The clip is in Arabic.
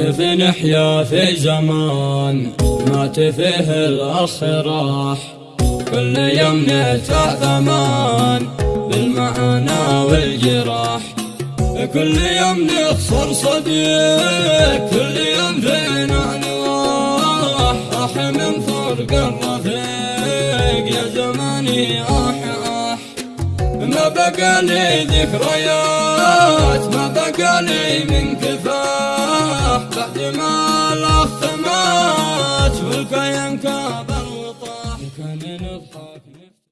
كيف نحيا في زمان ما تفيه الأخ راح كل يوم ندفع ثمان بالمعاناة والجراح. كل يوم نخسر صديق كل يوم فينا نواح. راح من فرق الرفيق يا زماني آح آح ما بقى لي ذكريات ما بقى لي من كفاح بعد ما لف مات والقيم كابر وطاح كان نضحك